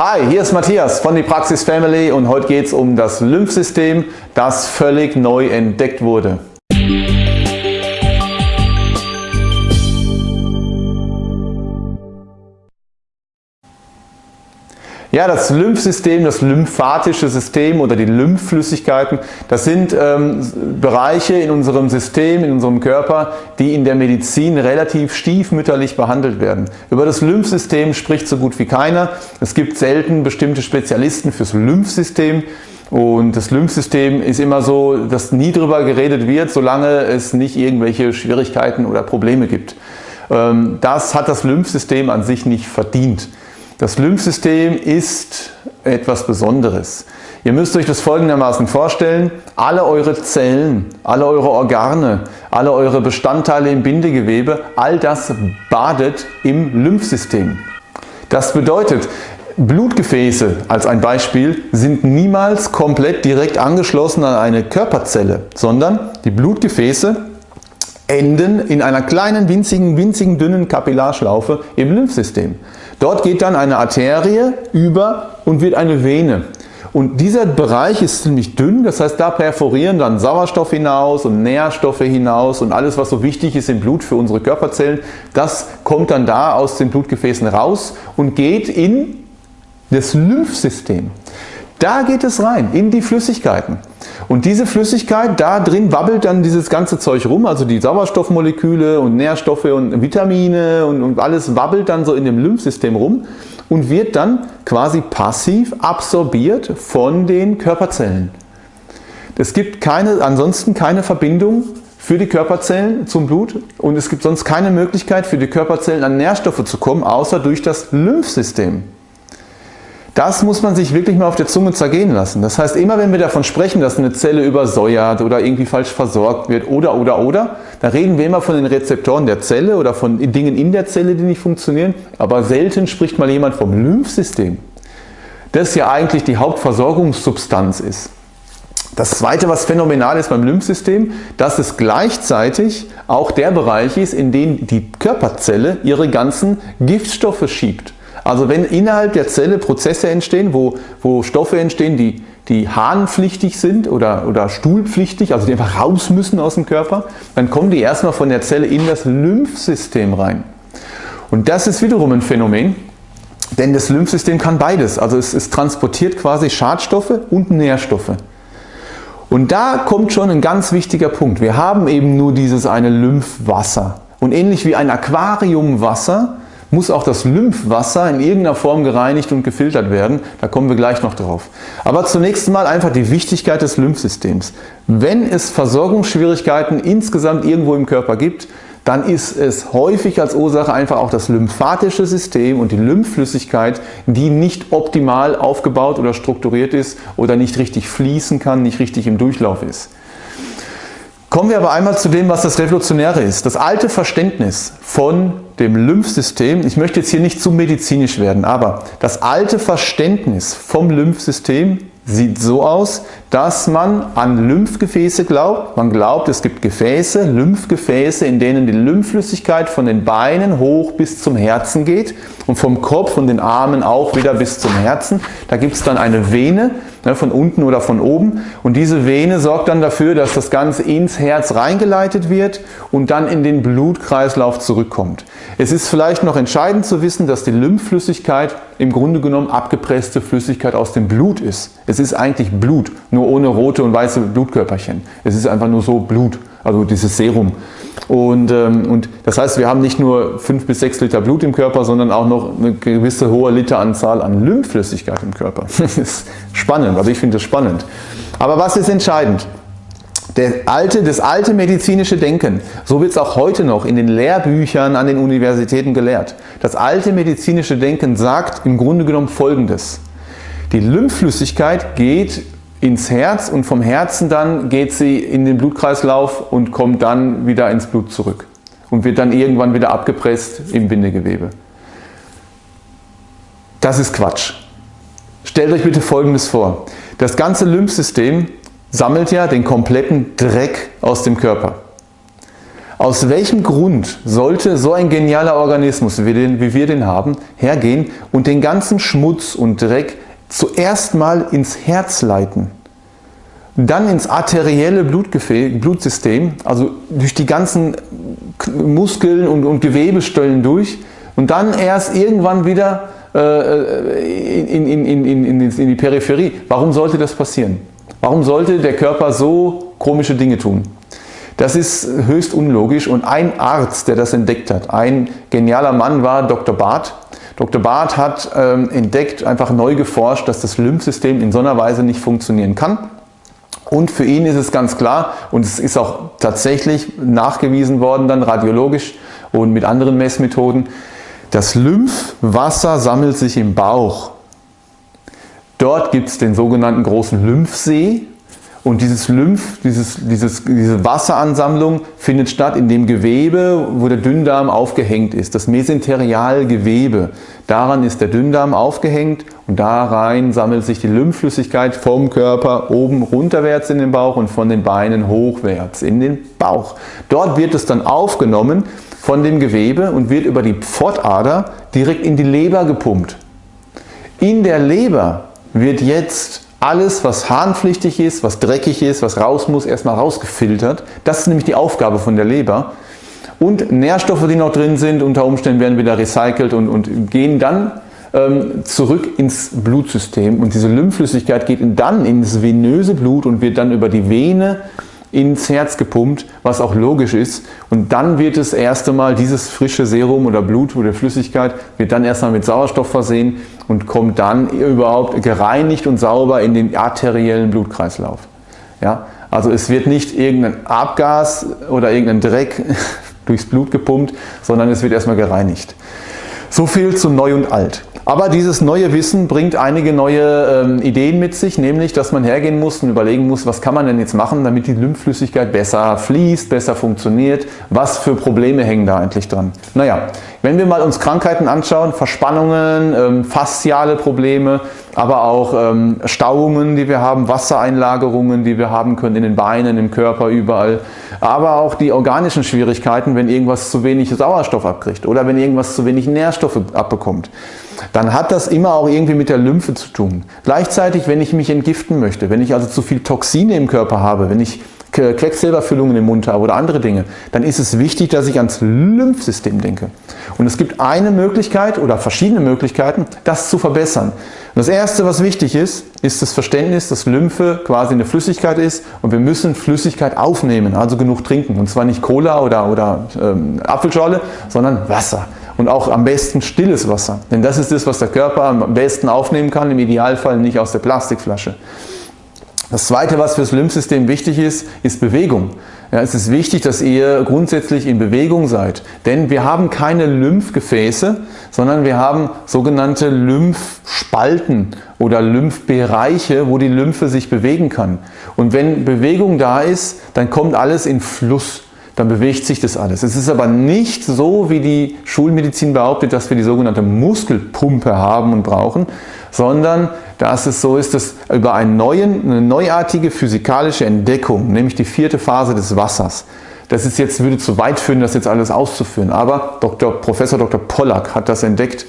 Hi, hier ist Matthias von die Praxis Family und heute geht es um das Lymphsystem, das völlig neu entdeckt wurde. Ja, das Lymphsystem, das lymphatische System oder die Lymphflüssigkeiten, das sind ähm, Bereiche in unserem System, in unserem Körper, die in der Medizin relativ stiefmütterlich behandelt werden. Über das Lymphsystem spricht so gut wie keiner. Es gibt selten bestimmte Spezialisten fürs Lymphsystem. Und das Lymphsystem ist immer so, dass nie drüber geredet wird, solange es nicht irgendwelche Schwierigkeiten oder Probleme gibt. Ähm, das hat das Lymphsystem an sich nicht verdient. Das Lymphsystem ist etwas Besonderes. Ihr müsst euch das folgendermaßen vorstellen, alle eure Zellen, alle eure Organe, alle eure Bestandteile im Bindegewebe, all das badet im Lymphsystem. Das bedeutet, Blutgefäße als ein Beispiel sind niemals komplett direkt angeschlossen an eine Körperzelle, sondern die Blutgefäße enden in einer kleinen, winzigen, winzigen, dünnen Kapillarschlaufe im Lymphsystem. Dort geht dann eine Arterie über und wird eine Vene. Und dieser Bereich ist ziemlich dünn, das heißt da perforieren dann Sauerstoff hinaus und Nährstoffe hinaus und alles was so wichtig ist im Blut für unsere Körperzellen, das kommt dann da aus den Blutgefäßen raus und geht in das Lymphsystem. Da geht es rein, in die Flüssigkeiten. Und diese Flüssigkeit, da drin wabbelt dann dieses ganze Zeug rum, also die Sauerstoffmoleküle und Nährstoffe und Vitamine und, und alles wabbelt dann so in dem Lymphsystem rum und wird dann quasi passiv absorbiert von den Körperzellen. Es gibt keine, ansonsten keine Verbindung für die Körperzellen zum Blut und es gibt sonst keine Möglichkeit für die Körperzellen an Nährstoffe zu kommen, außer durch das Lymphsystem. Das muss man sich wirklich mal auf der Zunge zergehen lassen. Das heißt, immer wenn wir davon sprechen, dass eine Zelle übersäuert oder irgendwie falsch versorgt wird oder oder oder, da reden wir immer von den Rezeptoren der Zelle oder von Dingen in der Zelle, die nicht funktionieren, aber selten spricht mal jemand vom Lymphsystem, das ja eigentlich die Hauptversorgungssubstanz ist. Das zweite, was phänomenal ist beim Lymphsystem, dass es gleichzeitig auch der Bereich ist, in dem die Körperzelle ihre ganzen Giftstoffe schiebt. Also wenn innerhalb der Zelle Prozesse entstehen, wo, wo Stoffe entstehen, die, die harnpflichtig sind oder, oder stuhlpflichtig, also die einfach raus müssen aus dem Körper, dann kommen die erstmal von der Zelle in das Lymphsystem rein. Und das ist wiederum ein Phänomen, denn das Lymphsystem kann beides. Also es, es transportiert quasi Schadstoffe und Nährstoffe. Und da kommt schon ein ganz wichtiger Punkt. Wir haben eben nur dieses eine Lymphwasser. Und ähnlich wie ein Aquariumwasser muss auch das Lymphwasser in irgendeiner Form gereinigt und gefiltert werden. Da kommen wir gleich noch drauf. Aber zunächst mal einfach die Wichtigkeit des Lymphsystems. Wenn es Versorgungsschwierigkeiten insgesamt irgendwo im Körper gibt, dann ist es häufig als Ursache einfach auch das lymphatische System und die Lymphflüssigkeit, die nicht optimal aufgebaut oder strukturiert ist oder nicht richtig fließen kann, nicht richtig im Durchlauf ist. Kommen wir aber einmal zu dem, was das Revolutionäre ist. Das alte Verständnis von dem Lymphsystem, ich möchte jetzt hier nicht zu medizinisch werden, aber das alte Verständnis vom Lymphsystem sieht so aus, dass man an Lymphgefäße glaubt. Man glaubt, es gibt Gefäße, Lymphgefäße, in denen die Lymphflüssigkeit von den Beinen hoch bis zum Herzen geht und vom Kopf und den Armen auch wieder bis zum Herzen. Da gibt es dann eine Vene, ne, von unten oder von oben und diese Vene sorgt dann dafür, dass das Ganze ins Herz reingeleitet wird und dann in den Blutkreislauf zurückkommt. Es ist vielleicht noch entscheidend zu wissen, dass die Lymphflüssigkeit im Grunde genommen abgepresste Flüssigkeit aus dem Blut ist. Es ist eigentlich Blut, nur ohne rote und weiße Blutkörperchen. Es ist einfach nur so Blut, also dieses Serum. Und, ähm, und das heißt, wir haben nicht nur 5 bis 6 Liter Blut im Körper, sondern auch noch eine gewisse hohe Literanzahl an Lymphflüssigkeit im Körper. Das ist spannend, also ich finde das spannend. Aber was ist entscheidend? Alte, das alte medizinische Denken, so wird es auch heute noch in den Lehrbüchern an den Universitäten gelehrt. Das alte medizinische Denken sagt im Grunde genommen folgendes. Die Lymphflüssigkeit geht ins Herz und vom Herzen dann geht sie in den Blutkreislauf und kommt dann wieder ins Blut zurück und wird dann irgendwann wieder abgepresst im Bindegewebe. Das ist Quatsch. Stellt euch bitte folgendes vor. Das ganze Lymphsystem sammelt ja den kompletten Dreck aus dem Körper. Aus welchem Grund sollte so ein genialer Organismus, wie, den, wie wir den haben, hergehen und den ganzen Schmutz und Dreck zuerst mal ins Herz leiten? dann ins arterielle Blutsystem, also durch die ganzen Muskeln und, und Gewebestellen durch und dann erst irgendwann wieder äh, in, in, in, in, die Peripherie. Warum sollte das passieren? Warum sollte der Körper so komische Dinge tun? Das ist höchst unlogisch und ein Arzt, der das entdeckt hat, ein genialer Mann war Dr. Barth. Dr. Barth hat ähm, entdeckt, einfach neu geforscht, dass das Lymphsystem in so einer Weise nicht funktionieren kann. Und für ihn ist es ganz klar, und es ist auch tatsächlich nachgewiesen worden, dann radiologisch und mit anderen Messmethoden, das Lymphwasser sammelt sich im Bauch. Dort gibt es den sogenannten großen Lymphsee und dieses Lymph, dieses, dieses, diese Wasseransammlung findet statt in dem Gewebe, wo der Dünndarm aufgehängt ist, das Mesenterialgewebe. Daran ist der Dünndarm aufgehängt und da rein sammelt sich die Lymphflüssigkeit vom Körper oben runterwärts in den Bauch und von den Beinen hochwärts in den Bauch. Dort wird es dann aufgenommen von dem Gewebe und wird über die Pfotader direkt in die Leber gepumpt. In der Leber wird jetzt alles, was harnpflichtig ist, was dreckig ist, was raus muss, erstmal rausgefiltert. Das ist nämlich die Aufgabe von der Leber. Und Nährstoffe, die noch drin sind, unter Umständen werden wieder recycelt und, und gehen dann ähm, zurück ins Blutsystem. Und diese Lymphflüssigkeit geht dann ins venöse Blut und wird dann über die Vene ins Herz gepumpt, was auch logisch ist. Und dann wird das erste Mal dieses frische Serum oder Blut oder Flüssigkeit wird dann erstmal mit Sauerstoff versehen und kommt dann überhaupt gereinigt und sauber in den arteriellen Blutkreislauf. Ja? Also es wird nicht irgendein Abgas oder irgendein Dreck durchs Blut gepumpt, sondern es wird erstmal gereinigt. So viel zu neu und alt. Aber dieses neue Wissen bringt einige neue ähm, Ideen mit sich, nämlich, dass man hergehen muss und überlegen muss, was kann man denn jetzt machen, damit die Lymphflüssigkeit besser fließt, besser funktioniert, was für Probleme hängen da eigentlich dran. Naja, wenn wir mal uns Krankheiten anschauen, Verspannungen, ähm, fasziale Probleme, aber auch ähm, Stauungen, die wir haben, Wassereinlagerungen, die wir haben können in den Beinen, im Körper, überall, aber auch die organischen Schwierigkeiten, wenn irgendwas zu wenig Sauerstoff abkriegt oder wenn irgendwas zu wenig Nährstoffe abbekommt dann hat das immer auch irgendwie mit der Lymphe zu tun. Gleichzeitig, wenn ich mich entgiften möchte, wenn ich also zu viel Toxine im Körper habe, wenn ich Quecksilberfüllungen im Mund habe oder andere Dinge, dann ist es wichtig, dass ich ans Lymphsystem denke. Und es gibt eine Möglichkeit oder verschiedene Möglichkeiten, das zu verbessern. Und das erste, was wichtig ist, ist das Verständnis, dass Lymphe quasi eine Flüssigkeit ist und wir müssen Flüssigkeit aufnehmen, also genug trinken. Und zwar nicht Cola oder, oder ähm, Apfelschorle, sondern Wasser und auch am besten stilles Wasser. Denn das ist das, was der Körper am besten aufnehmen kann, im Idealfall nicht aus der Plastikflasche. Das zweite, was fürs Lymphsystem wichtig ist, ist Bewegung. Ja, es ist wichtig, dass ihr grundsätzlich in Bewegung seid, denn wir haben keine Lymphgefäße, sondern wir haben sogenannte Lymphspalten oder Lymphbereiche, wo die Lymphe sich bewegen kann. Und wenn Bewegung da ist, dann kommt alles in Fluss dann bewegt sich das alles. Es ist aber nicht so, wie die Schulmedizin behauptet, dass wir die sogenannte Muskelpumpe haben und brauchen, sondern dass es so ist, dass über einen neuen, eine neuartige physikalische Entdeckung, nämlich die vierte Phase des Wassers, das ist jetzt, würde zu weit führen, das jetzt alles auszuführen, aber Dr. Professor Dr. Pollack hat das entdeckt.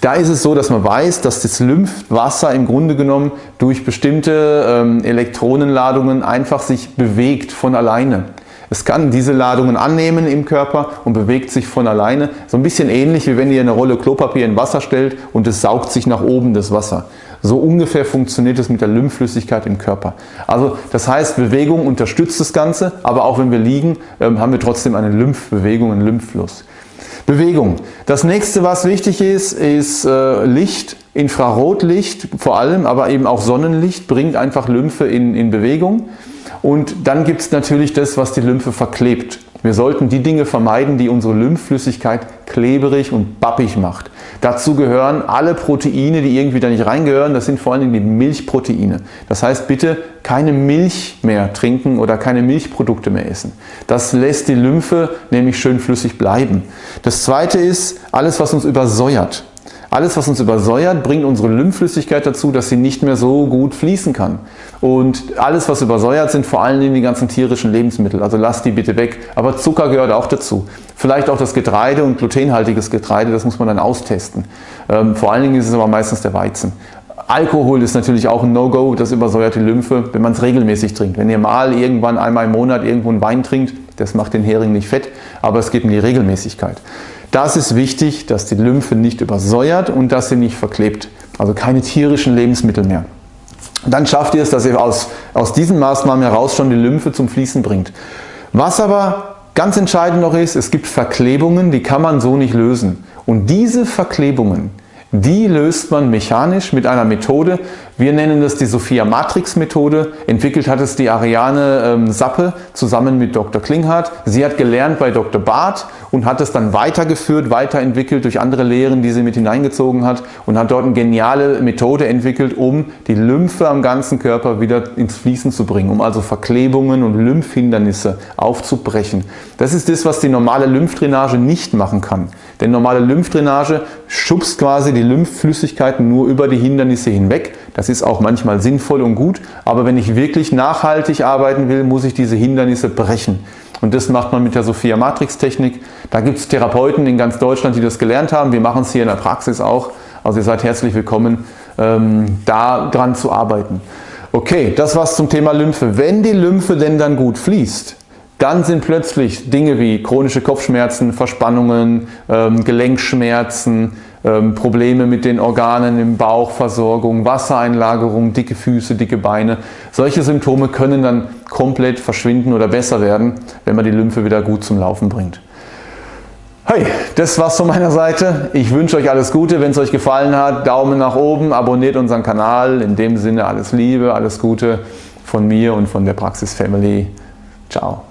Da ist es so, dass man weiß, dass das Lymphwasser im Grunde genommen durch bestimmte ähm, Elektronenladungen einfach sich bewegt von alleine. Es kann diese Ladungen annehmen im Körper und bewegt sich von alleine. So ein bisschen ähnlich wie wenn ihr eine Rolle Klopapier in Wasser stellt und es saugt sich nach oben das Wasser. So ungefähr funktioniert es mit der Lymphflüssigkeit im Körper. Also das heißt, Bewegung unterstützt das Ganze, aber auch wenn wir liegen, ähm, haben wir trotzdem eine Lymphbewegung, einen Lymphfluss. Bewegung. Das nächste, was wichtig ist, ist äh, Licht, Infrarotlicht vor allem, aber eben auch Sonnenlicht bringt einfach Lymphe in, in Bewegung. Und dann gibt es natürlich das, was die Lymphe verklebt. Wir sollten die Dinge vermeiden, die unsere Lymphflüssigkeit kleberig und bappig macht. Dazu gehören alle Proteine, die irgendwie da nicht reingehören. Das sind vor allem die Milchproteine. Das heißt bitte keine Milch mehr trinken oder keine Milchprodukte mehr essen. Das lässt die Lymphe nämlich schön flüssig bleiben. Das zweite ist alles, was uns übersäuert. Alles, was uns übersäuert, bringt unsere Lymphflüssigkeit dazu, dass sie nicht mehr so gut fließen kann. Und alles, was übersäuert, sind vor allen Dingen die ganzen tierischen Lebensmittel. Also lasst die bitte weg. Aber Zucker gehört auch dazu. Vielleicht auch das Getreide und glutenhaltiges Getreide, das muss man dann austesten. Ähm, vor allen Dingen ist es aber meistens der Weizen. Alkohol ist natürlich auch ein No-Go, das übersäuert die Lymphe, wenn man es regelmäßig trinkt. Wenn ihr mal irgendwann einmal im Monat irgendwo einen Wein trinkt, das macht den Hering nicht fett, aber es geht um die Regelmäßigkeit. Das ist wichtig, dass die Lymphe nicht übersäuert und dass sie nicht verklebt. Also keine tierischen Lebensmittel mehr. Dann schafft ihr es, dass ihr aus, aus diesen Maßnahmen heraus schon die Lymphe zum Fließen bringt. Was aber ganz entscheidend noch ist, es gibt Verklebungen, die kann man so nicht lösen. Und diese Verklebungen, die löst man mechanisch mit einer Methode. Wir nennen das die Sophia Matrix Methode. Entwickelt hat es die Ariane ähm, Sappe zusammen mit Dr. Klinghardt. Sie hat gelernt bei Dr. Barth und hat es dann weitergeführt, weiterentwickelt durch andere Lehren, die sie mit hineingezogen hat und hat dort eine geniale Methode entwickelt, um die Lymphe am ganzen Körper wieder ins Fließen zu bringen, um also Verklebungen und Lymphhindernisse aufzubrechen. Das ist das, was die normale Lymphdrainage nicht machen kann. Denn normale Lymphdrainage schubst quasi die Lymphflüssigkeiten nur über die Hindernisse hinweg. Das ist auch manchmal sinnvoll und gut, aber wenn ich wirklich nachhaltig arbeiten will, muss ich diese Hindernisse brechen. Und das macht man mit der Sophia Matrix Technik. Da gibt es Therapeuten in ganz Deutschland, die das gelernt haben. Wir machen es hier in der Praxis auch. Also ihr seid herzlich willkommen, ähm, da dran zu arbeiten. Okay, das war's zum Thema Lymphe. Wenn die Lymphe denn dann gut fließt, dann sind plötzlich Dinge wie chronische Kopfschmerzen, Verspannungen, ähm, Gelenkschmerzen, ähm, Probleme mit den Organen im Bauch, Versorgung, Wassereinlagerung, dicke Füße, dicke Beine. Solche Symptome können dann komplett verschwinden oder besser werden, wenn man die Lymphe wieder gut zum Laufen bringt. Hey, das war's von meiner Seite. Ich wünsche euch alles Gute. Wenn es euch gefallen hat, Daumen nach oben, abonniert unseren Kanal. In dem Sinne alles Liebe, alles Gute von mir und von der Praxis Family. Ciao.